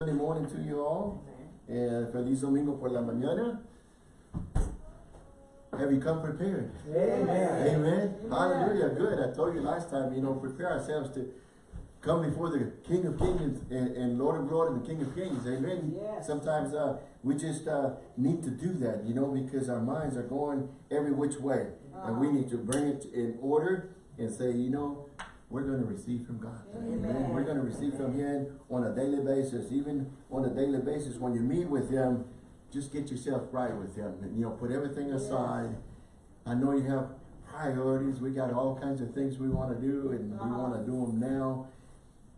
Sunday morning to you all. And feliz domingo por la mañana. Have you come prepared? Amen. Amen. Hallelujah. Good. I told you last time, you know, prepare ourselves to come before the King of Kings and, and Lord of Lords and the King of Kings. Amen. Yes. Sometimes uh, we just uh, need to do that, you know, because our minds are going every which way. And we need to bring it in order and say, you know, we're going to receive from God. Amen. Amen. We're going to receive from Him on a daily basis. Even on a daily basis, when you meet with Him, just get yourself right with Him. And, you know, put everything aside. I know you have priorities. We got all kinds of things we want to do, and we Uh-huh. want to do them now.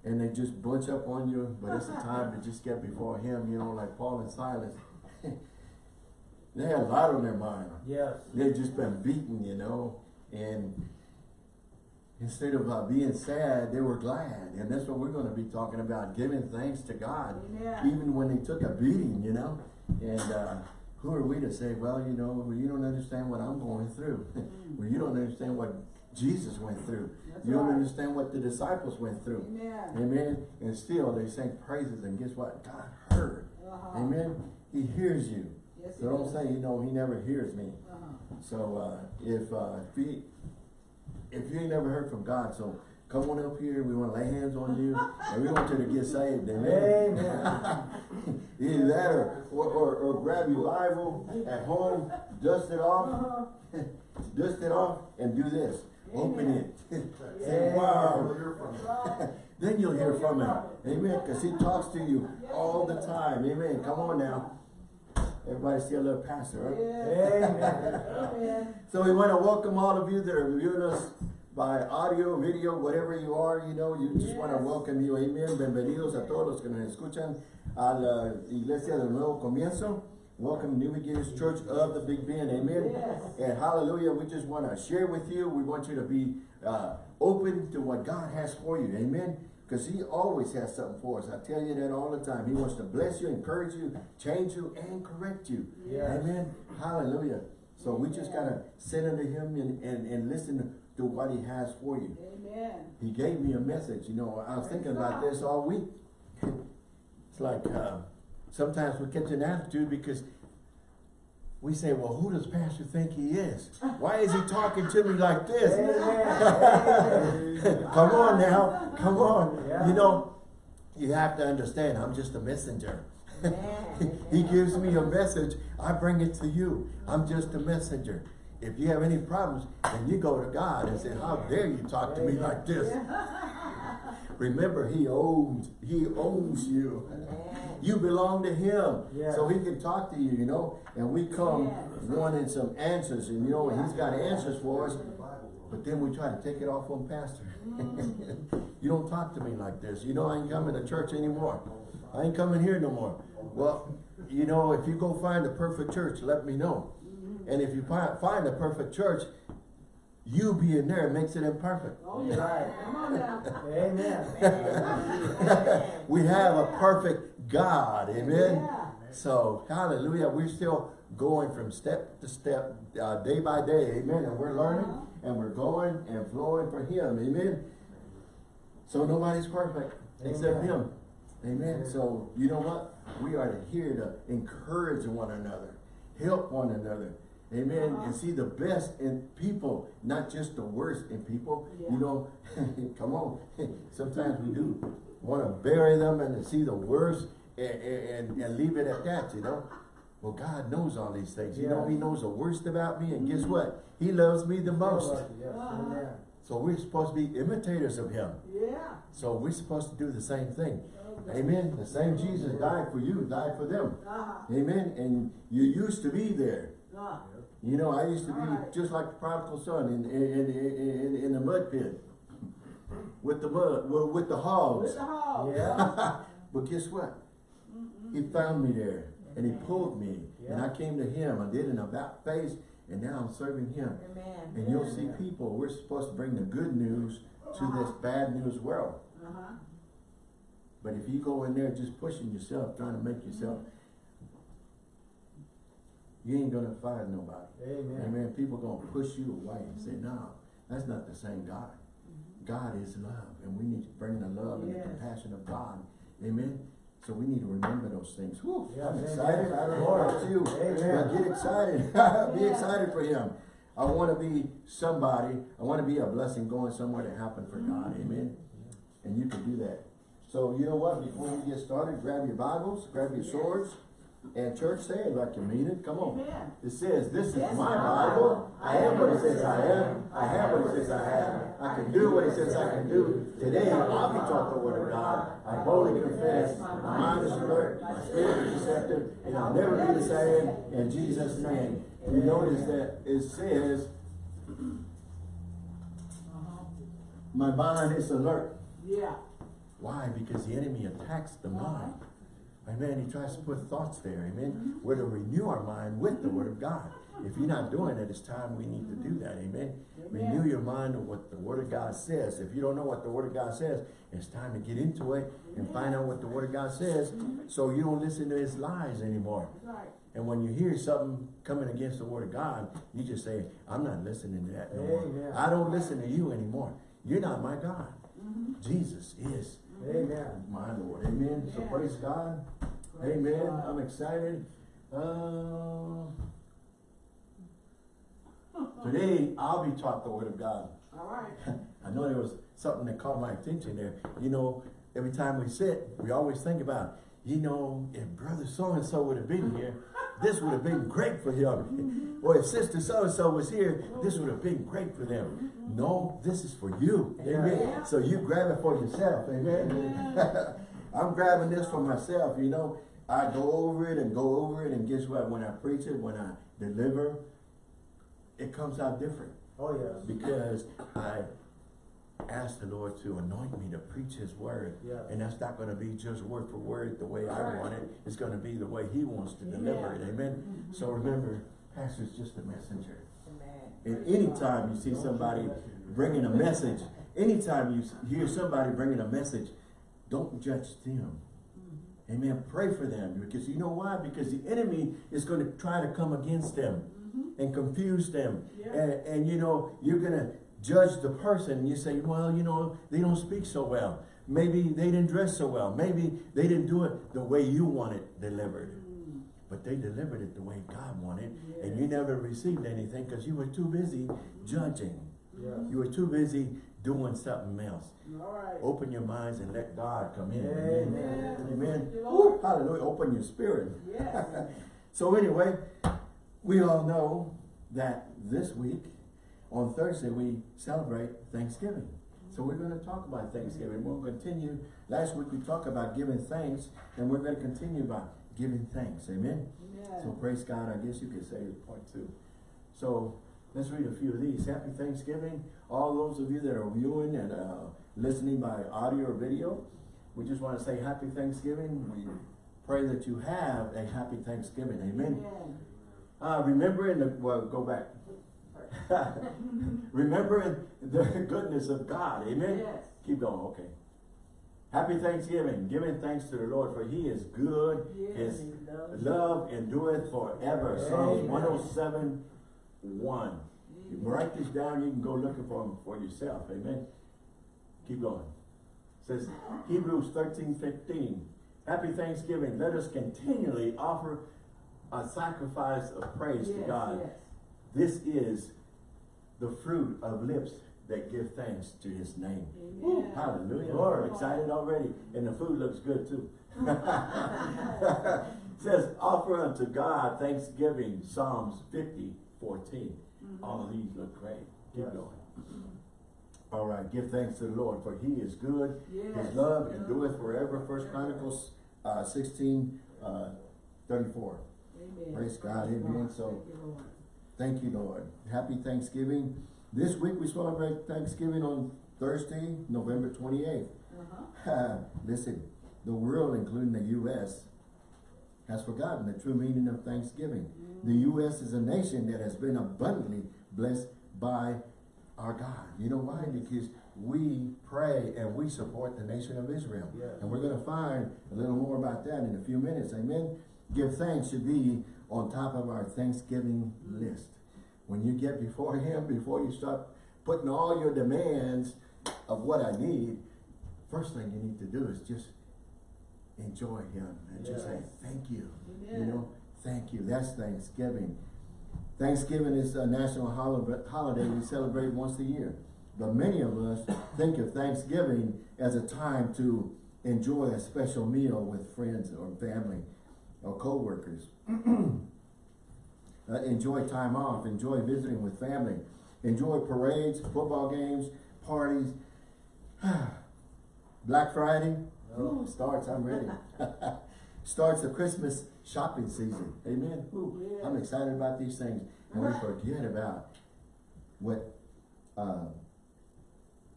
And they just bunch up on you, but it's the time to just get before Him, you know, like Paul and Silas. they had a lot on their mind. Yes. They'd just been beaten, you know, and instead of uh, being sad, they were glad. And that's what we're going to be talking about, giving thanks to God, Amen. even when they took a beating, you know. And uh, who are we to say, well, you know, well, you don't understand what I'm going through. well, you don't understand what Jesus went through. That's you don't right. understand what the disciples went through. Amen. Amen. And still they sang praises, and guess what? God heard. Uh-huh. Amen. He hears you. Yes, So don't he say, you know, he never hears me. Uh-huh. So uh, if uh, if you if you ain't never heard from God, so come on up here. We want to lay hands on you, and we want you to get saved. Amen. Amen. Either that, or, or or grab your Bible at home, dust it off, Uh-huh. dust it off, and do this. Open it. Say, wow. Then you'll hear from him. Amen. Because he talks to you all the time. Amen. Come on now. Everybody see a little pastor, right? Amen. Amen. So we want to welcome all of you that are viewing us by audio, video, whatever you are, you know, you just want to welcome you. Amen. Bienvenidos a todos los que nos escuchan a la iglesia del nuevo comienzo. Welcome New Beginnings Church of the Big Bend. Amen. Yes. And hallelujah, we just want to share with you. We want you to be uh, open to what God has for you. Amen. Because he always has something for us. I tell you that all the time. He wants to bless you, encourage you, change you, and correct you. Yes. Amen. Hallelujah. So we just got to sit under him and, and, and listen to what he has for you. Amen. He gave me a message. You know, I was thinking about this all week. It's like uh, sometimes we catch an attitude because we say, well, who does pastor think he is? Why is he talking to me like this? Come on now. Come on. Yeah. You know, you have to understand, I'm just a messenger. He gives me a message, I bring it to you. I'm just a messenger. If you have any problems, then you go to God and say, how dare you talk to me like this? Remember, he owns, he owns you. You belong to him. So he can talk to you, you know, and we come wanting some answers, and you know, he's got answers for us. But then we try to take it off on pastor. Mm. you don't talk to me like this. You know, I ain't coming to church anymore. I ain't coming here no more. Well, you know, if you go find the perfect church, let me know. Mm-hmm. And if you find the perfect church, you being there makes it imperfect. Oh, yeah. Right. Come on now. Amen. we have a perfect God. Amen. Yeah. So, hallelujah. We're still going from step to step, uh, day by day. Amen. And we're learning Uh-huh. and we're going and flowing for Him. Amen. So, nobody's perfect except Amen. Him. Amen. So, you know what? We are here to encourage one another, help one another. Amen. And see the best in people, not just the worst in people. Yeah. You know, come on. Sometimes we do want to bury them and see the worst and, and, and leave it at that, you know. Well, God knows all these things. You know, He knows the worst about me, and guess what? He loves me the most. Yes. Amen. So we're supposed to be imitators of Him. Yeah. So we're supposed to do the same thing. Okay. Amen. The same Jesus died for you, died for them. Uh-huh. Amen. And you used to be there. Uh, You know, I used to be just like the prodigal son in in, in, in, in the mud pit. With the mud, well, with the hogs. with the hog. Yeah. but guess what? He found me there and he pulled me. And I came to him. I did an about face and now I'm serving him. Amen. And you'll see people, we're supposed to bring the good news to this bad news world. Uh-huh. But if you go in there just pushing yourself, trying to make yourself, you ain't gonna find nobody. Amen. Amen. People gonna push you away and say, no, that's not the same God. Mm-hmm. God is love, and we need to bring the love and the compassion of God. Amen. So we need to remember those things. Whew, Yeah, I'm amen. excited. I don't know about you, Amen. but get excited. Be Yeah. excited for him. I want to be somebody. I want to be a blessing going somewhere to happen for God. Mm-hmm. Amen. And you can do that. So you know what? Before we get started, grab your Bibles, grab your swords, and church say it like you mean it. Come on. Amen. It says, this is Yes, my Bible. I am what it says I am. I have what it says I have. I can do what it says I can do. Today, I'll be taught the word of God. I boldly confess. My mind is alert. My spirit is receptive. And I'll never be the same in Jesus' name. You notice that it says, my mind is alert. Yeah. Why? Because the enemy attacks the mind. Amen. He tries to put thoughts there. Amen. Mm-hmm. We're to renew our mind with the word of mm-hmm. God. If you're not doing it, it's time we need to do that. Amen. Renew your mind with what the word of God says. If you don't know what the word of God says, it's time to get into it and find out what the word of God says mm-hmm. so you don't listen to his lies anymore. And when you hear something coming against the word of God, you just say, I'm not listening to that no more. I don't listen to you anymore. You're not my God. Jesus is Amen. my Lord. Amen. So praise God. Praise Amen. God. I'm excited. Uh, today, I'll be taught the word of God. All right. I know there was something that caught my attention there. You know, every time we sit, we always think about, you know, if brother so-and-so would have been here, this would have been great for him. Or if sister so-and-so was here, this would have been great for them. No, this is for you. Amen. Yeah. So you grab it for yourself. Amen. I'm grabbing this for myself, you know. I go over it and go over it and guess what? When I preach it, when I deliver, it comes out different Oh, yes. because I ask the Lord to anoint me to preach His word. And that's not going to be just word for word the way I want it. It's going to be the way He wants to deliver it. Amen. Mm-hmm. So remember, pastor's just a messenger. And anytime you see somebody bringing a message, anytime you hear somebody bringing a message, don't judge them. Amen. Pray for them because you know why? Because the enemy is going to try to come against them mm-hmm. and confuse them. Yeah. And, and you know, you're going to judge the person. And You say, well, you know, they don't speak so well. Maybe they didn't dress so well. Maybe they didn't do it the way you want it delivered. Mm. But they delivered it the way God wanted. And you never received anything because you were too busy judging. Yes. You were too busy doing something else. All right. Open your minds and let God come in. Amen. Amen. You, hallelujah. Open your spirit. Yes. So anyway, we all know that this week, on Thursday, we celebrate Thanksgiving. So we're going to talk about Thanksgiving. We'll continue. Last week we talked about giving thanks, and we're going to continue about giving thanks. Amen. Yes. So praise God, I guess you could say it's part two. So let's read a few of these. Happy Thanksgiving. All those of you that are viewing and uh, listening by audio or video, we just want to say happy Thanksgiving. We pray that you have a happy Thanksgiving. Amen. Amen. Uh, remembering the, well, go back. remembering the goodness of God. Amen. Yes. Keep going. Okay. Happy Thanksgiving. Giving thanks to the Lord for he is good. Yes, His love endureth forever. Psalms Amen. 107, 1. You mm-hmm. write this down. You can go looking for them for yourself. Amen. Keep going. says Hebrews 13, 15. Happy Thanksgiving. Let us continually offer a sacrifice of praise to God. yes. This is the fruit of lips that give thanks to his name. Amen. Hallelujah. Lord. I'm excited already. And the food looks good too. says, offer unto God thanksgiving, Psalms 50, 14. All of these look great. Keep Yes. going. All right, give thanks to the Lord, for he is good. Yes. His love endureth forever. First Chronicles uh, 16, uh, 34. Amen. Praise God. Amen. So- Thank you, Lord. Thank you, Lord. Happy Thanksgiving. This week we celebrate Thanksgiving on Thursday, November 28th. Uh-huh. Listen, the world, including the U.S., has forgotten the true meaning of Thanksgiving. The mm. U.S. is a nation that has been abundantly blessed by our God. You know why? Because we pray and we support the nation of Israel. Yes. And we're going to find a little more about that in a few minutes. Amen. Give thanks should be on top of our Thanksgiving list. When you get before Him, before you start putting all your demands of what I need, first thing you need to do is just enjoy him and just say, thank you. You know, thank you. That's Thanksgiving. Thanksgiving is a national holiday we celebrate once a year. But many of us think of Thanksgiving as a time to enjoy a special meal with friends or family or co-workers. Uh, enjoy time off, enjoy visiting with family, enjoy parades, football games, parties. Black Friday, oh, starts, I'm ready. starts the Christmas shopping season. Amen. Ooh, I'm excited about these things. And we forget about what uh,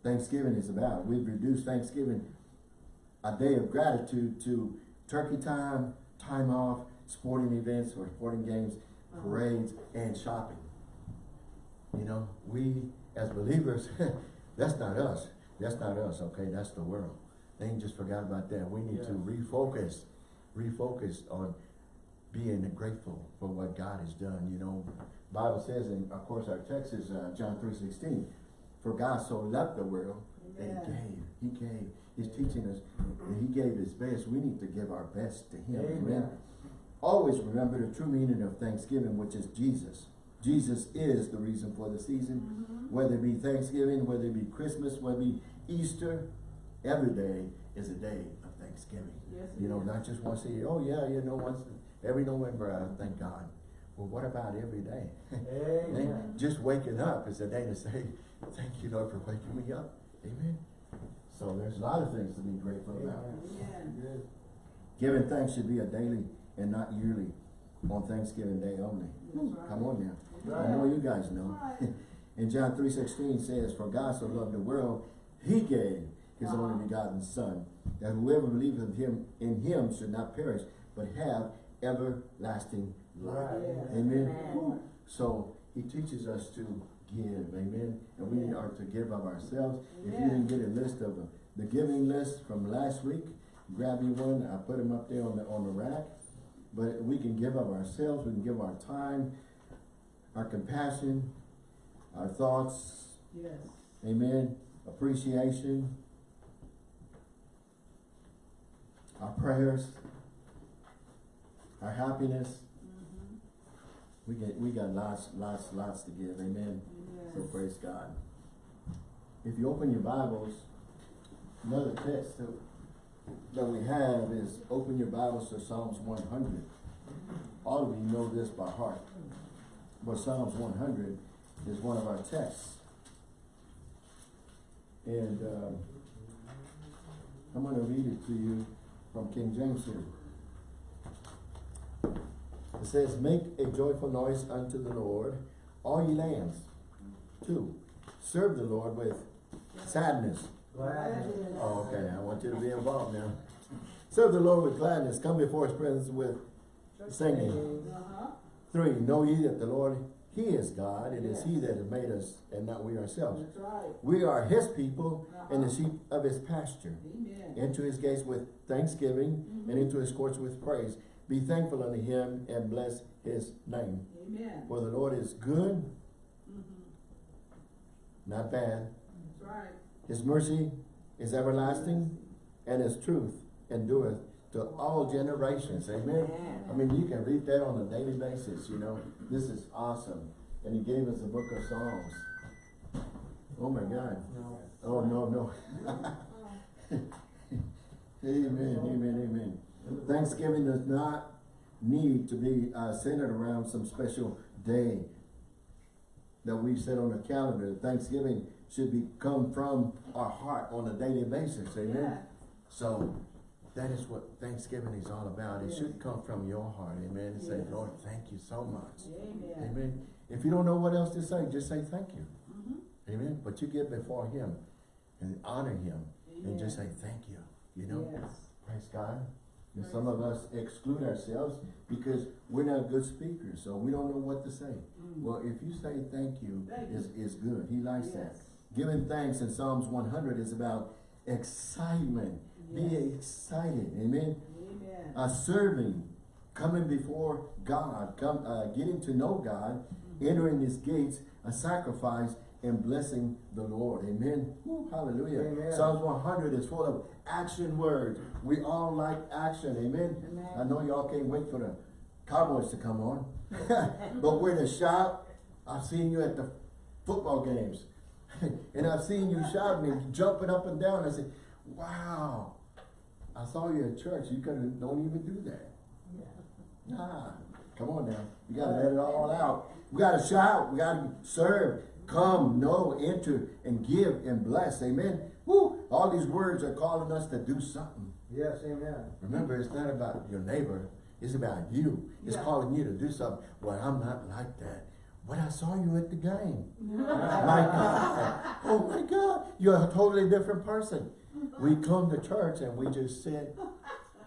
Thanksgiving is about. We've reduced Thanksgiving a day of gratitude to turkey time, time off, sporting events or sporting games, parades, and shopping. You know, we as believers, that's not us. That's not us, okay? That's the world. They ain't just forgot about that. We need to refocus, refocus on being grateful for what God has done, you know. Bible says, and of course our text is uh, John 3.16, for God so loved the world that he Amen. gave, he gave. He's teaching us that he gave his best. We need to give our best to him, amen. Amen. Always remember the true meaning of Thanksgiving, which is Jesus. Jesus is the reason for the season, Mm-hmm. whether it be Thanksgiving, whether it be Christmas, whether it be Easter, every day is a day of Thanksgiving. Yes, You know, it is. not just once a year. Oh yeah, you know, once every November, I thank God. Well, what about every day? Amen. Just waking up is a day to say, thank you, Lord, for waking me up. Amen. So there's a lot of things to be grateful about. Amen. Amen. Giving thanks should be a daily and not yearly on Thanksgiving Day only. Right. Come on now. Right. I know you guys know. Right. And John three sixteen says, For God so loved the world, he gave his Uh-huh. only begotten son, that whoever believes in him in him should not perish, but have everlasting life. Right. Yes. Amen. Amen. So he teaches us to give, amen. And we Yeah. are to give of ourselves. If you didn't get a list of uh, the giving list from last week, grab you one. I put them up there on the on the rack. But we can give of ourselves, we can give our time, our compassion, our thoughts, Yes. amen, appreciation, our prayers, our happiness. Mm-hmm. We get we got lots, lots, lots to give, amen. So praise God. If you open your Bibles, another text that, that we have is open your Bibles to Psalms one hundred. All of you know this by heart. But Psalms one hundred is one of our texts. And um, I'm gonna read it to you from King James here. It says, Make a joyful noise unto the Lord, all ye lands. Two, serve the Lord with sadness. Gladness. Oh, okay, I want you to be involved now. Serve the Lord with gladness, come before his presence with singing. Uh-huh. Three, know ye that the Lord, he is God, it is he that has made us and not we ourselves. That's right. We are his people and the sheep of his pasture. Amen. Into his gates with thanksgiving and into his courts with praise. Be thankful unto him and bless his name. Amen. For the Lord is good, Mm-hmm. not bad. That's right. His mercy is everlasting, and his truth endureth to all generations. Amen. I mean, you can read that on a daily basis, you know. This is awesome. And he gave us a book of Psalms. Oh my God. No. Oh, no, no. Amen, amen, amen. Thanksgiving does not need to be uh, centered around some special day that we set on the calendar. Thanksgiving should be come from our heart on a daily basis, amen? Yeah. So that is what Thanksgiving is all about. It should come from your heart, amen? And say, Lord, thank you so much. Amen. Amen. If you don't know what else to say, just say thank you. Mm-hmm. Amen. But you get before him and honor him and just say thank you. You know? Yes. Praise God. And some of us exclude ourselves because we're not good speakers, so we don't know what to say. Mm. Well, if you say thank you, Thank is, is good. He likes that. Giving thanks in Psalms 100 is about excitement. Be excited. Amen. Amen. Uh, serving, coming before God, come, uh, getting to know God, Mm-hmm. entering His gates, a sacrifice, and blessing the Lord. Amen. Woo, hallelujah. Amen. Psalms 100 is full of action words. We all like action. Amen. Amen. I know y'all can't wait for the Cowboys to come on. but we're to shout. I've seen you at the football games. and I've seen you shouting and jumping up and down. I say, wow. I saw you at church. You could have don't even do that. Yeah. Nah, come on now. You gotta let it all out. We gotta shout. We gotta serve. Come, know, enter, and give and bless. Amen. Woo! All these words are calling us to do something. Yes, amen. Remember, it's not about your neighbor. It's about you. It's Yeah. calling you to do something. Well, I'm not like that. But I saw you at the game. my God. Oh my God. You're a totally different person. We come to church and we just sit.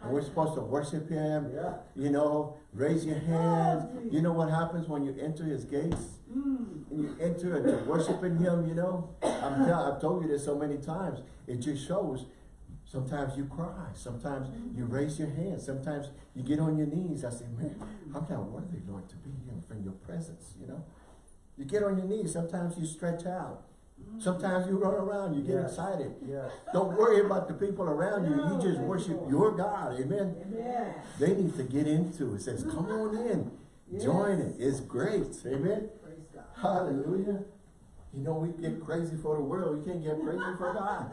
And we're supposed to worship Him. Yeah. You know, raise your hands. You know what happens when you enter His gates? Mm. And you enter into worshiping Him, you know? I'm tell, I've told you this so many times. It just shows. Sometimes you cry. Sometimes you raise your hands. Sometimes you get on your knees. I say, man, I'm not worthy, Lord, to be here in your presence, you know? You get on your knees. Sometimes you stretch out. Sometimes you run around. You get Yes. excited. Yes. Don't worry about the people around you. You just worship your God. Amen. Amen. They need to get into it. It says, come on in. Join it. It's great. Amen. Praise God. Hallelujah. You know, we get crazy for the world. You can't get crazy for God.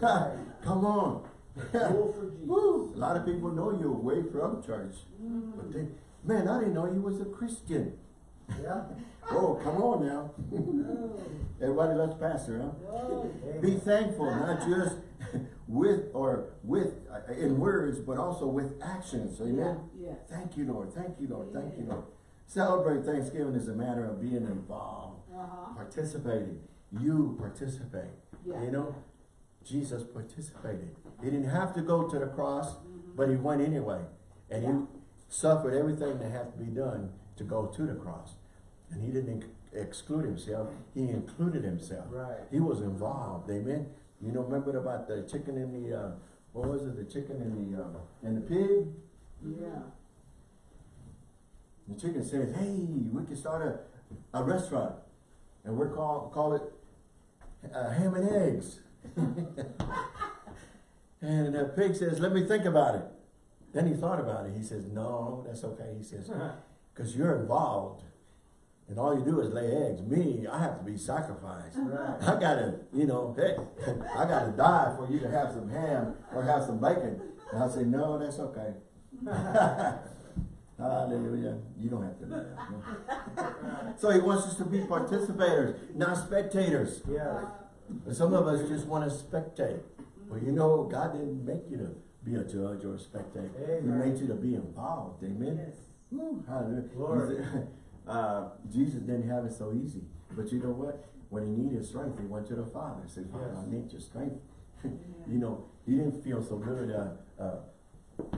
come on. Full for Jesus. Woo. A lot of people know you're away from church. Mm. But they, man, I didn't know you was a Christian. Yeah. Oh, come on now. Everybody loves pastor, huh? Be thankful, not just with or with uh, in words, but also with actions. Amen. Yes. Thank you, Lord. Thank you, Lord. Thank you, Lord. Celebrate Thanksgiving is a matter of being involved, Uh-huh. participating. You participate. Yeah. You know, Jesus participated. He didn't have to go to the cross, Mhm. but he went anyway. And Yeah. he suffered everything that had to be done to go to the cross. And he didn't exclude himself. He included himself. Right. He was involved. Amen. You know, remember about the chicken and the, uh, what was it? The chicken in the, uh, and the pig? Yeah. The chicken says, hey, we can start a, a restaurant. And we're call, call it uh, ham and eggs. and the pig says, let me think about it. Then he thought about it. He says, no, that's okay. He says, because you're involved. And all you do is lay eggs. Me, I have to be sacrificed. Right. I gotta, you know, hey, I gotta die for you to have some ham or have some bacon. And I say, no, that's okay. Hallelujah. You don't have to do that. So he wants us to be participators, not spectators. But some of us just want to spectate. Well, you know, God didn't make you to be a judge or a spectator. He made you to be involved. Amen. Yes. Woo, hallelujah. Glory. He said, Uh, Jesus didn't have it so easy. But you know what? When he needed strength, he went to the Father. He said, Father, Yes. I need your strength. you know, he didn't feel so good uh, uh,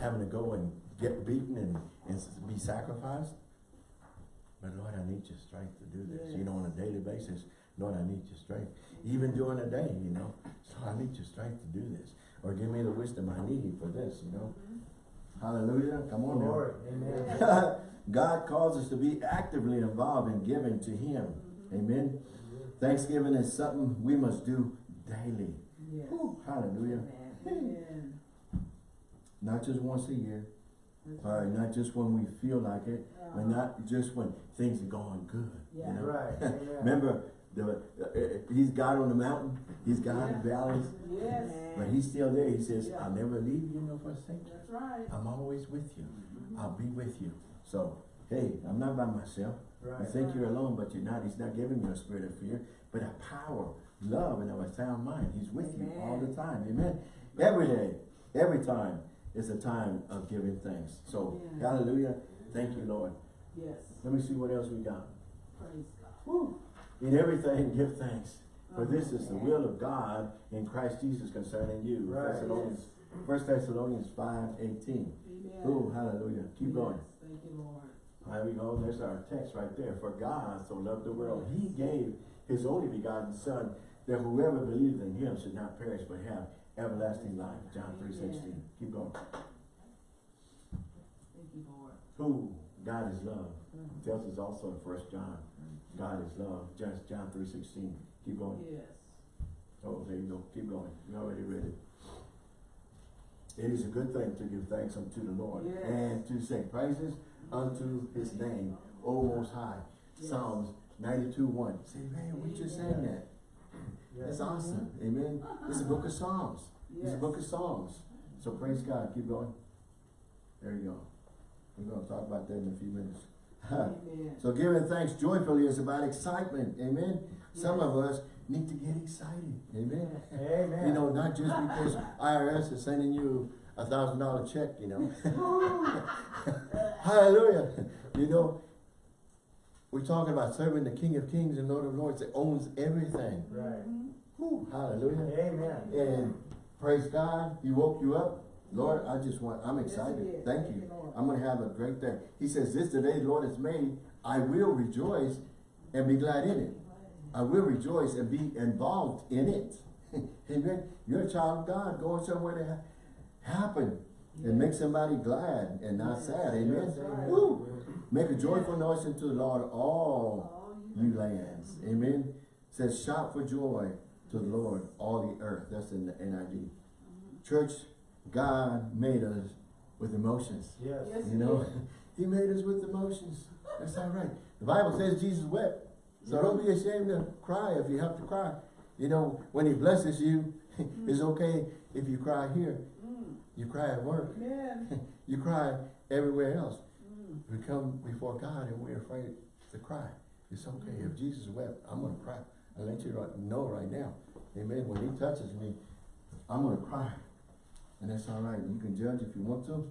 having to go and get beaten and, and be sacrificed. But Lord, I need your strength to do this. You know, on a daily basis, Lord, I need your strength. Even during the day, you know. So I need your strength to do this. Or give me the wisdom I need for this, you know. Hallelujah. Come on now. Amen. God calls us to be actively involved in giving to Him. Amen. Thanksgiving is something we must do daily. Yes. Whew, hallelujah. Amen. Not just once a year, That's or not just when we feel like it, but Uh-huh. not just when things are going good. Yeah. You know? Right. Amen. Remember, the, uh, uh, He's God on the mountain, He's God in the valleys, Yes. but He's still there. He says, Yeah. I'll never leave you nor forsake you. That's right. I'm always with you. I'll be with you. So, hey, I'm not by myself. You Right. think you're alone, but you're not. He's not giving you a spirit of fear, but a power, love, and a sound mind. He's with you all the time. Amen. Every day, every time is a time of giving thanks. So, Yeah. hallelujah. Thank you, Lord. Yes. Let me see what else we got. Praise God. Woo. In everything, give thanks. For this is the will of God in Christ Jesus concerning you. Right. Thessalonians, 1 Thessalonians 5, 18. Amen. Oh, hallelujah. Keep going. Thank you, Lord. There we go. There's our text right there. For God so loved the world, He gave His only begotten Son, that whoever believes in Him should not perish but have everlasting life. John three sixteen. Keep going. Thank you, Lord. Who? God is love. Mhm. Tells us also in First John, God is love. Just John three sixteen. Keep going. Yes. Oh, there you go. Keep going. You already read it. It is a good thing to give thanks unto the Lord Yes. and to sing praises unto his name, O Most High. Yes. Psalms ninety-two one. Say, man, we just sang that. That's Yes. awesome. Amen. This is the book of Psalms. This is the book of Psalms. So praise God. Keep going. There you go. We're gonna talk about that in a few minutes. So giving thanks joyfully is about excitement. Amen. Some Yes. of us need to get excited. Amen. Amen. You know, not just because IRS is sending you a thousand dollar check, you know. Hallelujah. You know, we're talking about serving the King of Kings and Lord of Lords that owns everything. Right. Whew, hallelujah. Amen. And praise God, He woke you up. Lord, I just want, I'm excited. did. Thank Thank you. you, I'm gonna have a great day. He says, this today, the Lord has made. I will rejoice and be glad in it. I will rejoice and be involved in it. Amen. You're a child of God going somewhere to ha- happen and make somebody glad and not Yes. sad. Amen. Yes. Woo. Make a joyful noise unto the Lord, all All you lands. Amen. Says shout for joy to the Lord, all the earth. That's in the NIV. Mm-hmm. Church, God made us with emotions. Yes. Yes. You know, He made us with emotions. That's all right. The Bible says Jesus wept. So don't be ashamed to cry if you have to cry. You know, when He blesses you, it's okay if you cry here. Mm. You cry at work. Amen. You cry everywhere else. Mm. We come before God and we're afraid to cry. It's okay. If Jesus wept, I'm going to cry. I let you know right now. Amen. When He touches me, I'm going to cry. And that's all right. You can judge if you want to.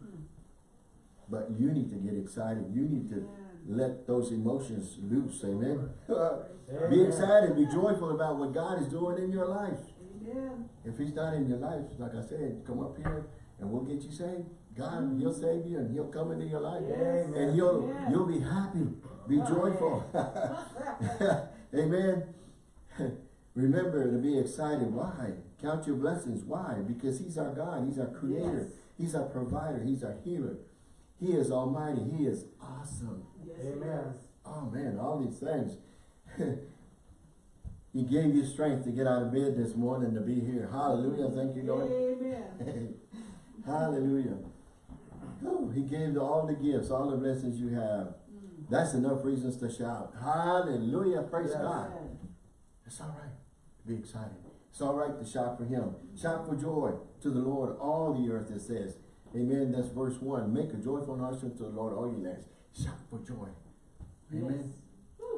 But you need to get excited. You need to let those emotions loose. Amen. be excited. Be joyful about what God is doing in your life. Amen. If He's not in your life, like I said, come up here and we'll get you saved. God, mm-hmm. He'll save you and He'll come into your life. Amen. And you'll Amen. you'll be happy. Be joyful. Amen. Remember to be excited. Why? Count your blessings. Why? Because He's our God. He's our creator. Yes. He's our provider. He's our healer. He is almighty. He is awesome. Yes, Amen. yes. Oh man, all these things. he gave you strength to get out of bed this morning to be here. Hallelujah. Thank you, Lord. Amen. Hallelujah. Whew, He gave you all the gifts, all the blessings you have. Mm. That's enough reasons to shout. Hallelujah. Praise Yes. God. Amen. It's all right be excited. It's all right to shout for him. Shout for joy to the Lord, all the earth, it says. Amen. That's verse 1. Make a joyful noise unto the Lord, all you lands. Shout for joy. Amen.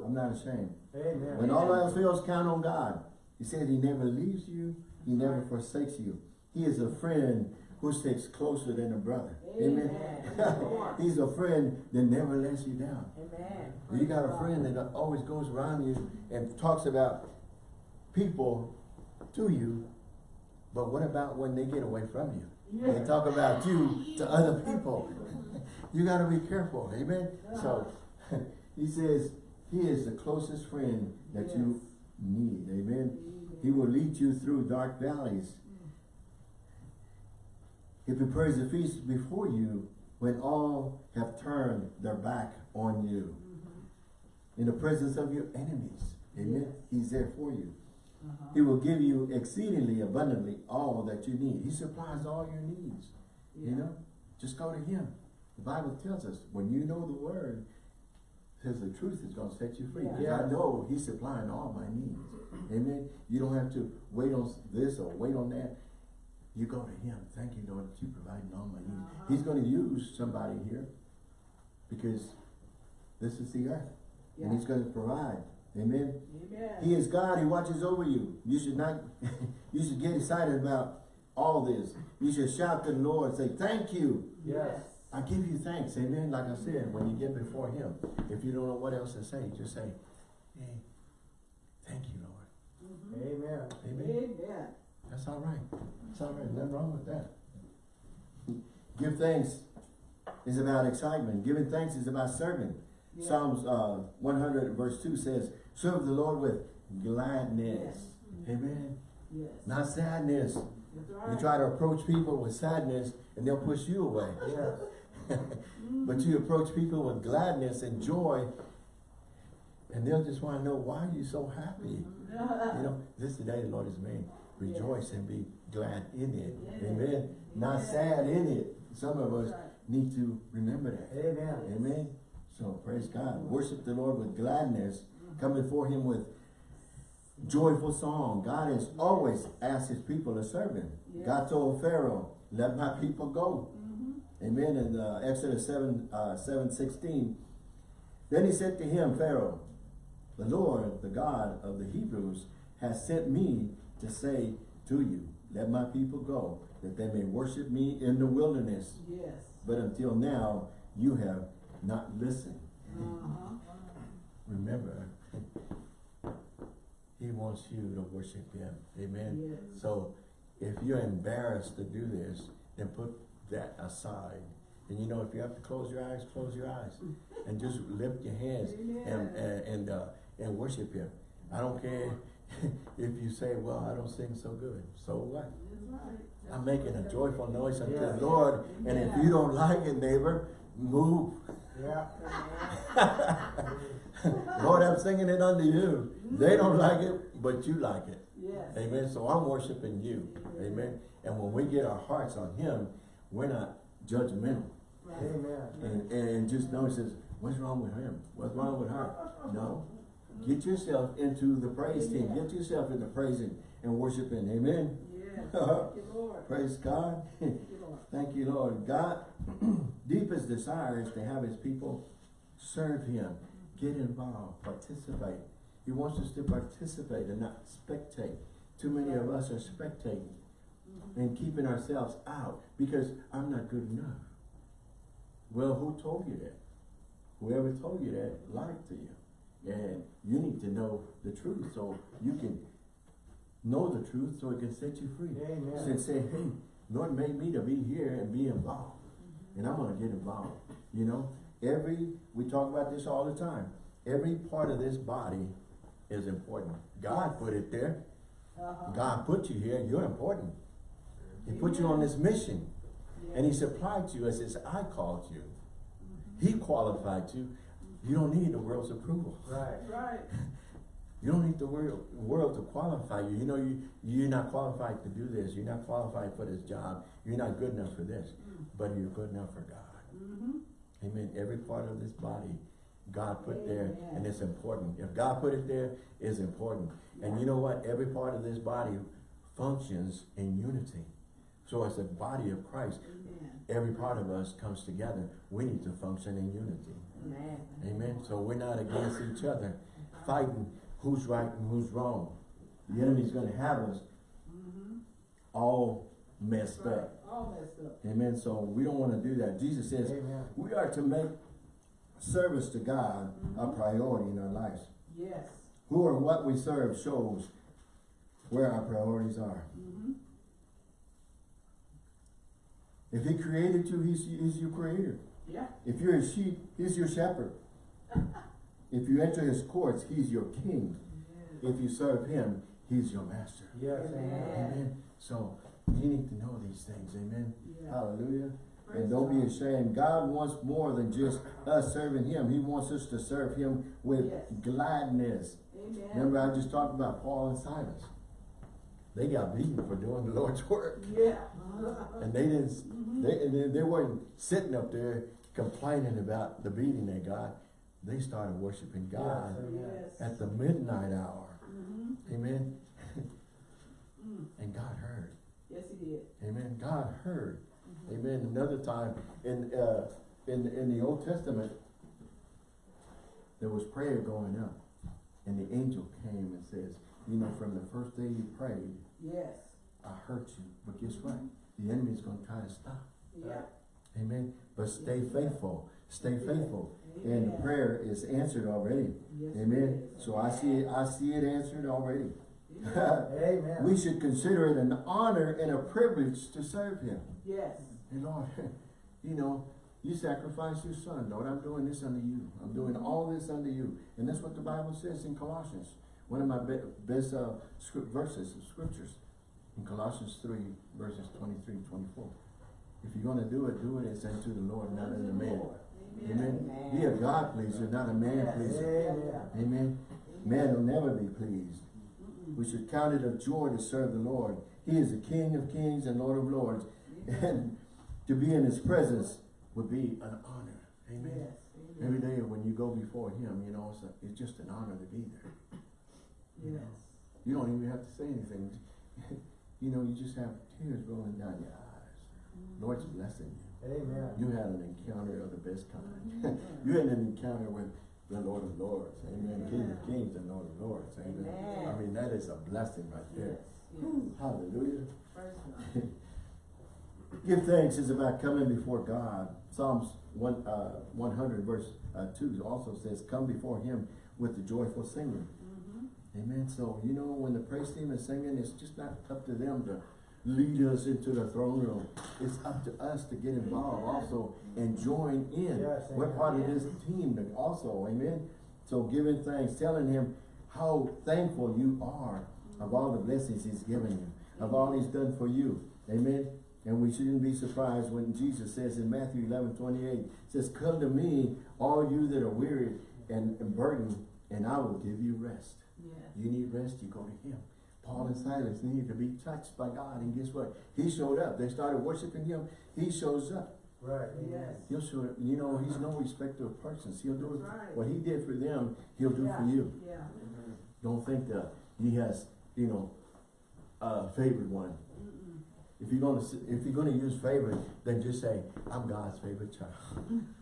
I'm not ashamed. Amen. When all else fails, count on God. He said he never leaves you. He never Right. forsakes you. He is a friend who sticks closer than a brother. Amen. Amen. He's a friend that never lets you down. Amen. You got a friend that always goes around you and talks about people to you, but what about when they get away from you? They talk about you to other people. You gotta be careful, amen? So, he says, he is the closest friend that you need, amen? He will lead you through dark valleys. He prepares a feast before you when all have turned their back on you. Mm-hmm. In the presence of your enemies, amen? Yes. He's there for you. Uh-huh. He will give you exceedingly abundantly all that you need. He supplies all your needs. You know, just go to Him. The Bible tells us when you know the Word, says the truth is going to set you free. Yeah. Because I know He's supplying all my needs. Amen. You don't have to wait on this or wait on that. You go to Him. Thank you, Lord, that you providing all my needs. Uh-huh. He's going to use somebody here because this is the earth, and He's going to provide. Amen. Amen. He is God. He watches over you. You should not, you should get excited about all this. You should shout to the Lord and say, thank you. Yes. I give you thanks. Amen. Like I said, when you get before him, if you don't know what else to say, just say, hey, thank you, Lord. Mhm. Amen. Amen. Amen. That's all right. That's all right. Nothing wrong with that. Give thanks is about excitement. Giving thanks is about serving. Yeah. Psalms uh, 100 verse 2 says, serve the Lord with gladness. Amen. Yes. Not sadness. Right. You try to approach people with sadness and they'll push you away. Yes. Mm-hmm. But you approach people with gladness and joy, And they'll just want to know, why are you so happy? Mm-hmm. You know, this is the day the Lord has made. Rejoice and be glad in it. Yes. Amen. Not sad in it. Some of us Right. need to remember that. Amen. Amen. So praise God. Worship the Lord with gladness. Come before him with joyful song. God has always asked his people to serve him. God told Pharaoh, let my people go. Mhm. Amen. In uh, Exodus 7, uh, 7, 16. Then he said to him, Pharaoh, the Lord, the God of the Hebrews, has sent me to say to you, let my people go, that they may worship me in the wilderness. Yes. But until now, you have not listened. Uh-huh. Remember, he wants you to worship him. Amen. Yes. So if you're embarrassed to do this, then put that aside. And you know, if you have to close your eyes, close your eyes. And just lift your hands and, Amen. and, and, uh, and worship him. I don't care if you say, well, I don't sing so good. So what? I'm making a joyful noise unto Yeah. the Lord. And if you don't like it, neighbor, move. Yeah. Lord, I'm singing it unto you. They don't like it, but you like it. Yes. Amen. So I'm worshiping you. Amen. And when we get our hearts on him, we're not judgmental. Right. Amen. And, and just know, he says, what's wrong with him? What's wrong with her? No. Get yourself into the praise team. Get yourself into praising and worshiping. Amen. Yes. Uh-huh. Thank you, Lord. Praise God. Thank you, Lord. Thank you, Lord. God, deepest desire is to have his people serve him, get involved, participate. He wants us to participate and not spectate. Too many of us are spectating and keeping ourselves out because I'm not good enough. Well, who told you that? Whoever told you that lied to you. And you need to know the truth so you can know the truth so it can set you free. Amen. And say, hey, Lord made me to be here and be involved. And I'm gonna get involved. You know, every, we talk about this all the time. Every part of this body is important. God put it there. Uh-huh. God put you here, you're important. He put you on this mission. And he supplied you as his I called you. He qualified you. You don't need the world's approval. Right. Right. You don't need the world, world to qualify you. You know, you, you're not qualified to do this. You're not qualified for this job. You're not good enough for this. But you're good enough for God. Mm-hmm. Amen. Every part of this body, God put there, and it's important. If God put it there, it's important. And you know what? Every part of this body functions in unity. So as a body of Christ, Amen. every part of us comes together. We need to function in unity. Amen. Amen. So we're not against each other, fighting who's right and who's wrong. The enemy's going to have us Mm-hmm. all messed Right. up. All messed up. Amen. So we don't want to do that. Jesus says Amen. we are to make service to God a priority in our lives. Yes. Who or what we serve shows where our priorities are. Mm-hmm. If he created you, he's, he's your creator. Yeah. If you're a sheep, he's your shepherd. if you enter his courts, he's your king. Yes. If you serve him, he's your master. Yes. Amen. Amen. Amen. So you need to know these things. Amen. Yeah. Hallelujah. Praise And don't be ashamed. God wants more than just us serving him. He wants us to serve him with Yes. gladness. Amen. Remember I just talked about Paul and Silas. They got beaten for doing the Lord's work. Yeah. And they didn't, they, and they- they weren't sitting up there complaining about the beating they got. They started worshiping God Yes. at the midnight hour. Mm-hmm. Amen. Mm. And God heard. Yes, he did. Amen. God heard. Amen. Another time in uh, in in the Old Testament, there was prayer going up, and the angel came and says, "You know, from the first day you prayed, Yes. I heard you, but guess what? The enemy is going to try to stop. Yeah. Amen. But stay faithful. Stay faithful, and Amen. the prayer is answered already. Yes, Amen. So I see it. I see it answered already. Amen. We should consider it an honor and a privilege to serve Him. Yes. And Lord, you know, you sacrificed your son, Lord. I'm doing this unto you. I'm doing all this unto you. And that's what the Bible says in Colossians. One of my be best uh, script verses, scriptures. In Colossians 3, verses 23 24. If you're going to do it, do it as unto the Lord, not unto man. Amen. Amen. Be a God pleaser, not a man pleaser. Amen. Amen. Man will never be pleased. We should count it a joy to serve the Lord. He is the King of kings and Lord of lords. And to be in his presence would be an honor. Amen. Yes. Every day when you go before him, you know, it's, a, it's just an honor to be there. Yes. You don't even have to say anything. you know, you just have tears rolling down your eyes. Mm-hmm. Lord's blessing you. Amen. You had an encounter of the best kind. Mm-hmm. you had an encounter with the Lord of Lords. Amen. King of kings and Lord of lords. Amen. Amen. I mean, that is a blessing right there. Yes. Hallelujah. First. Give thanks is about coming before God. Psalms one, uh, 100 verse uh, 2 also says, come before him with the joyful singing. Mhm. Amen. So, you know, when the praise team is singing, it's just not up to them to lead us into the throne room. It's up to us to get involved also and join in. Yes, We're part of this team also. Amen. So giving thanks, telling him how thankful you are of all the blessings he's given you, of all he's done for you. Amen. And we shouldn't be surprised when Jesus says in Matthew 11, 28, says, come to me, all you that are weary and, and burdened, and I will give you rest. Yes. You need rest, you go to him. Paul and Silas needed to be touched by God, and guess what? He showed up. They started worshiping him. He shows up. Right. Yes. He'll show up. You know, he's no respecter of persons. He'll do right. what he did for them, he'll do Yeah. for you. Yeah. Don't think that he has, you know, a favored one. Mm-mm. If you're gonna, if you're gonna use favorite, then just say, I'm God's favorite child.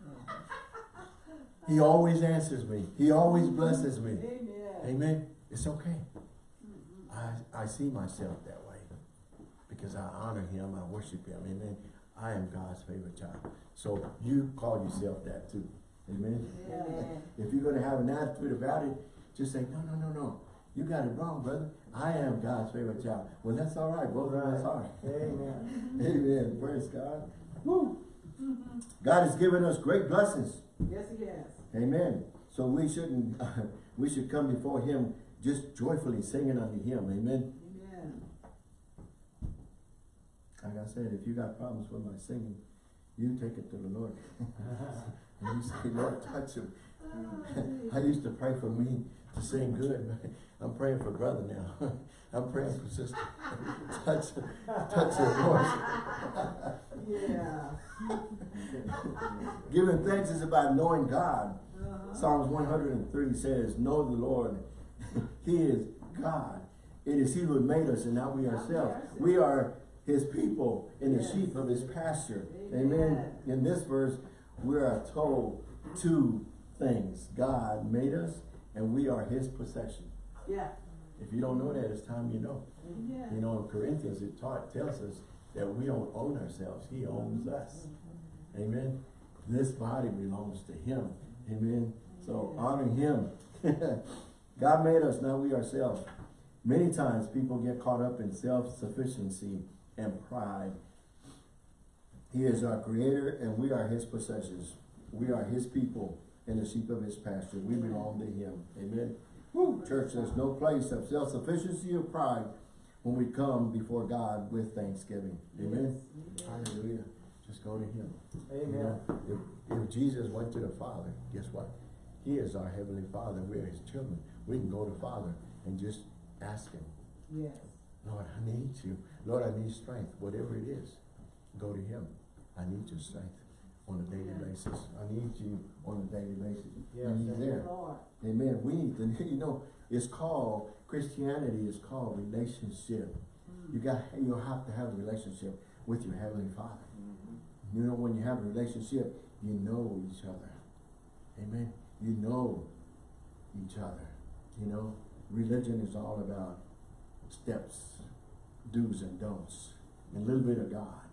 He always answers me. He always blesses me. Amen. Amen. It's okay. I, I see myself that way because I honor him, I worship him, amen. I am God's favorite child. So you call yourself that too, amen. Amen. If you're gonna have an attitude about it, just say, no, no, no, no. You got it wrong, brother. I am God's favorite child. Well, that's all right. Both of us are. Amen. Amen. Praise God. Woo. God has given us great blessings. Yes, he has. Amen. So we shouldn't, we should come before him just joyfully singing unto him. Amen. Amen. Like I said, if you got problems with my singing, you take it to the Lord. and you say, Lord, touch him. I used to pray for me to sing good, but I'm praying for brother now. I'm praying for sister. touch, touch her voice. Yeah. Giving thanks is about knowing God. Uh-huh. Psalms 103 says, Know the Lord. he is God. It is He who made us and not we ourselves. We are His people and the sheep of His pasture. Amen. Amen. In this verse, we are told two things. God made us and we are His possession. Yeah. If you don't know that, it's time you know. Yeah. You know, in Corinthians, it taught, tells us that we don't own ourselves. He owns us. Amen. This body belongs to him. Amen. So honor him. God made us, not we ourselves. Many times people get caught up in self-sufficiency and pride. He is our creator and we are his possessions. We are his people and the sheep of his pasture. We belong to him. Amen. Woo. Church, there's no place of self-sufficiency or pride when we come before God with thanksgiving. Amen. Yes. Hallelujah. Just go to him. You Amen. know, if, if Jesus went to the Father, guess what? He is our Heavenly Father. We are His children. We can go to Father and just ask Him, Yes. Lord, I need you. Lord, I need strength. Whatever it is, go to Him. I need your strength on a daily basis. I need you on a daily basis. Yes, and He's amen. there. Lord. Amen. We need to, you know, it's called, Christianity is called relationship. Mm. You got, you have to have a relationship with your Heavenly Father. Mm-hmm. You know, when you have a relationship, you know each other. Amen. You know each other. You know, religion is all about steps, do's and don'ts, and a little bit of God.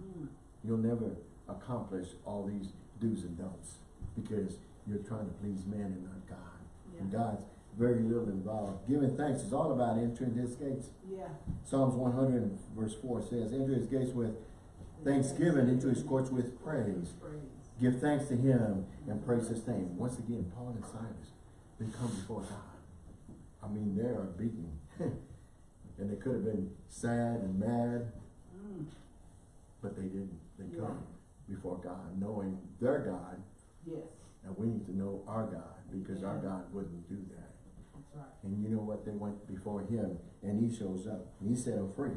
Mm. You'll never accomplish all these do's and don'ts because you're trying to please man and not God. And God's very little involved. Giving thanks is all about entering his gates. Yeah. Psalms 100 verse 4 says, enter his gates with thanksgiving, into his courts with praise. Praise. Give thanks to him and praise his name. Once again, Paul and Silas, they come before God. I mean, they are beaten. and they could have been sad and mad, Mm. but they didn't. They Yeah. come before God, knowing their God, Yes. and we need to know our God, because our God wouldn't do that. That's right. And you know what? They went before him and he shows up. And he set them free.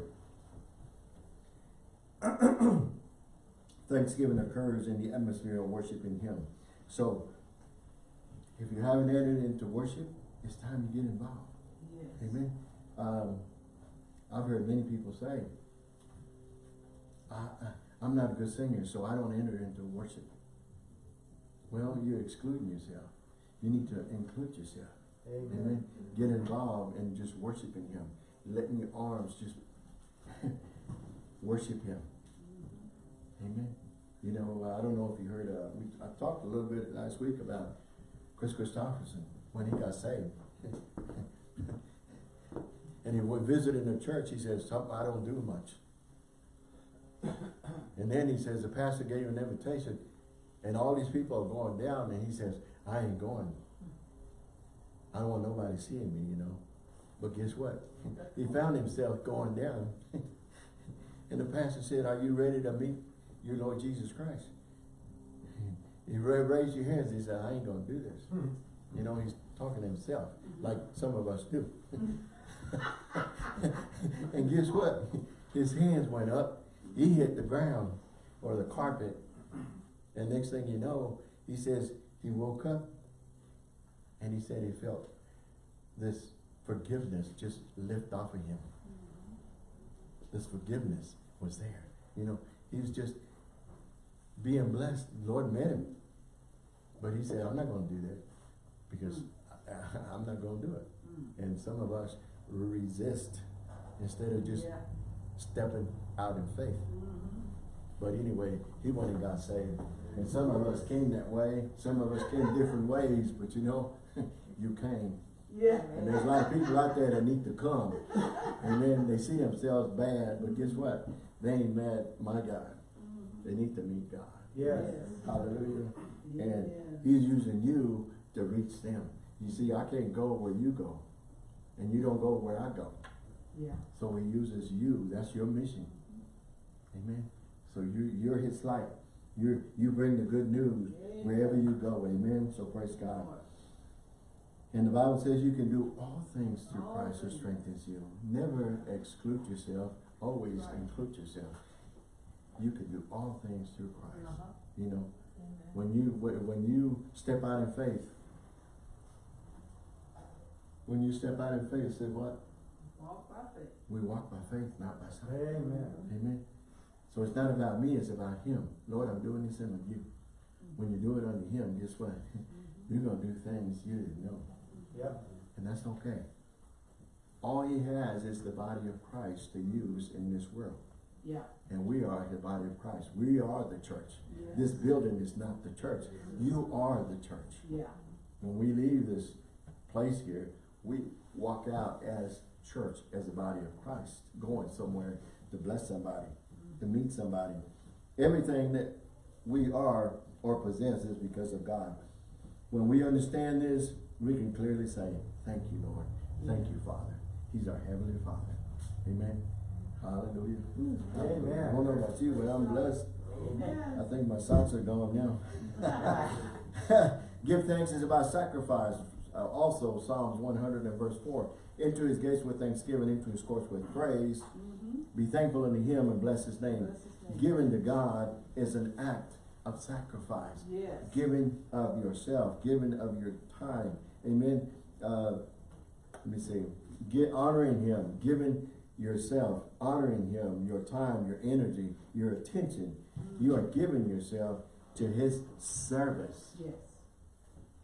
Thanksgiving occurs in the atmosphere of worshiping him. So, if you haven't entered into worship, it's time to get involved. Yes. Amen. Um, I've heard many people say, I, I, I'm not a good singer, so I don't enter into worship. Well, you're excluding yourself. You need to include yourself. Amen. Amen. Get involved in just worshiping Him. Letting your arms just worship Him. Amen. You know, I don't know if you heard, uh, we, I talked a little bit last week about Kris Kristofferson when he got saved. and he went visiting the church, he says, "Some- I don't do much. and then he says, the pastor gave him an invitation and all these people are going down and he says, I ain't going. I don't want nobody seeing me, you know. But guess what? He found himself going down. and the pastor said, are you ready to meet your Lord Jesus Christ? He raised your hands. He said, I ain't going to do this. Hmm. You know, he's talking to himself, like some of us do. and guess what? His hands went up. He hit the ground or the carpet. And next thing you know, he says he woke up and he said he felt this forgiveness just lift off of him. This forgiveness was there. You know, he was just being blessed. The Lord met him. But he said, I'm not going to do that because am not going to do it. Mm. And some of us resist instead of just Yeah. stepping out in faith. Mhm. But anyway, he went and got saved. And some of us came that way. Some of us came different ways. But you know, you came. Yeah. And there's a lot of people out there that need to come. And then they see themselves bad. But guess what? They ain't mad my God. Mhm. They need to meet God. Yes. Hallelujah. And he's using you to reach them. You see, I can't go where you go. And you don't go where I go. Yeah. So he uses you. That's your mission. Amen. So you you're his light. You you bring the good news wherever you go. Amen. So praise God. And the Bible says you can do all things through All Christ who strengthens you. Never exclude yourself. Always Right. include yourself. You can do all things through Christ. Uh-huh. You know, Amen. when you when when you step out in faith, when you step out in faith, say what? Walk by faith. We walk by faith, not by sight. Amen. Amen. So it's not about me, it's about him. Lord, I'm doing this unto you. When you do it unto him, guess what? You're gonna do things you didn't know. Yep. And that's okay. All he has is the body of Christ to use in this world. Yeah. And we are the body of Christ. We are the church. Yeah. This building is not the church. You are the church. Yeah. When we leave this place here, we walk out as church, as the body of Christ, going somewhere to bless somebody, to meet somebody. Everything that we are or possess is because of God. When we understand this, we can clearly say, thank you, Lord. Thank you, Father. He's our Heavenly Father. Amen. Hallelujah. Amen. I don't know about you, but I'm blessed. Amen. I think my socks are gone now. Give thanks is about sacrifice. Uh, also, Psalms 100 and verse 4. Into his gates with thanksgiving, into his courts with praise. Mhm. Be thankful unto him and bless his name. Bless his name. Giving to God is an act of sacrifice. Yes. Giving of yourself, giving of your time. Amen. Uh, let me see. Get honoring him, giving yourself, honoring him, your time, your energy, your attention. You are giving yourself to his service. Yes.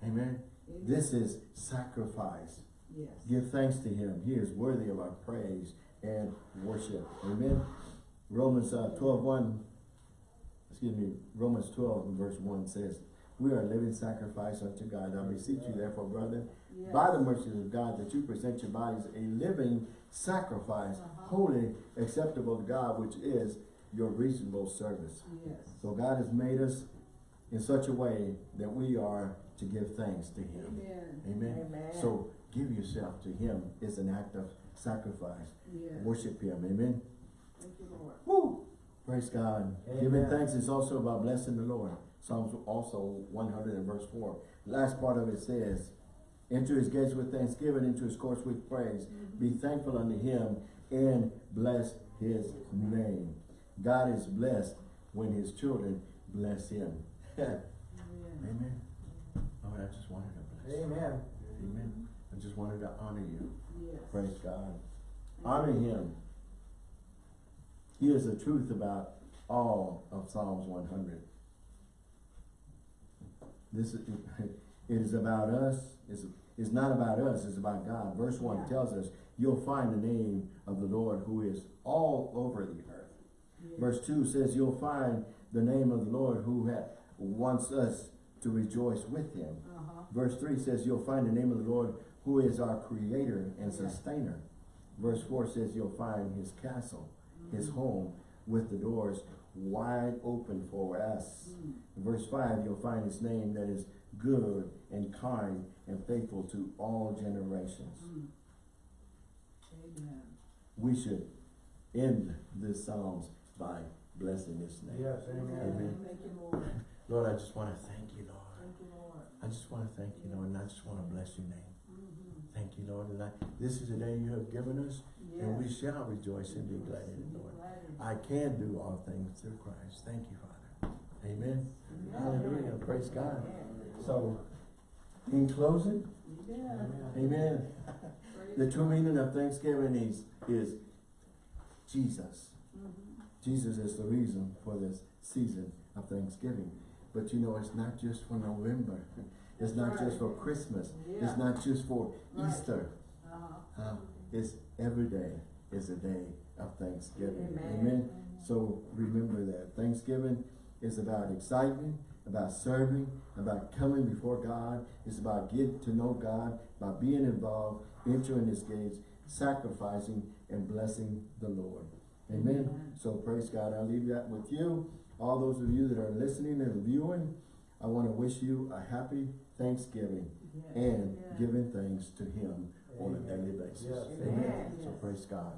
Amen. Amen. This is sacrifice. Yes. Give thanks to him. He is worthy of our praise and worship. Amen. Romans uh, 12, 1, excuse me, Romans 12 and verse 1 says, We are a living sacrifice unto God. I beseech you therefore, brethren, Yes. by the mercies of God, that you present your bodies a living sacrifice, Uh-huh. holy, acceptable to God, which is your reasonable service. Yes. So God has made us in such a way that we are to give thanks to Him. Amen. Amen. Amen. So give yourself to Him is an act of sacrifice. Yes. Worship Him. Amen. Thank you, Lord. Woo! Praise God. Amen. Giving thanks is also about blessing the Lord. Psalms also one hundred and verse four. Last part of it says, enter his gates with thanksgiving, into his courts with praise. Mm-hmm. Be thankful unto him and bless his name. God is blessed when his children bless him. Amen. Amen. I just wanted to bless you. Amen. Amen. I just wanted to honor you. Yes. Praise God. Honor him. Here's the truth about all of Psalms one hundred. This is, it is about us, it's, it's not about us, it's about God. Verse one Yeah. tells us, you'll find the name of the Lord who is all over the earth. Yes. Verse two says, you'll find the name of the Lord who wants us to rejoice with him. Uh-huh. Verse 3 says, You'll find the name of the Lord who is our creator and Yeah. sustainer. Verse 4 says, You'll find his castle, his home, with the doors wide open for us. Mm. Verse 5, you'll find his name that is good and kind and faithful to all generations. Mm. Amen. We should end this Psalms by blessing his name. Yes, amen. Amen. Thank you, Lord. I just want to thank you, Lord. Thank you, Lord. I just want to thank you, Lord, and I just want to bless your name. Mhm. Thank you, Lord, and I, this is the day you have given us, and we shall rejoice and be glad in it, Lord. Glad in it. I can do all things through Christ. Thank you, Father. Amen. Amen. Hallelujah. Praise God. Amen. So, in closing, Amen. amen. The true meaning of Thanksgiving is, is Jesus. Mhm. Jesus is the reason for this season of Thanksgiving. But you know, it's not just for November. It's not just for Christmas. Yeah. It's not just for Right. Easter. Uh-huh. Uh, it's every day is a day of Thanksgiving. Amen. So remember that Thanksgiving is about excitement, about serving, about coming before God. It's about getting to know God, about being involved, entering His gates, sacrificing and blessing the Lord. Amen. Amen. So praise God. I'll leave that with you. All those of you that are listening and viewing, I want to wish you a happy Thanksgiving Yes. and Yes. giving thanks to Him on a daily basis. Yes. Amen. Amen. So praise God.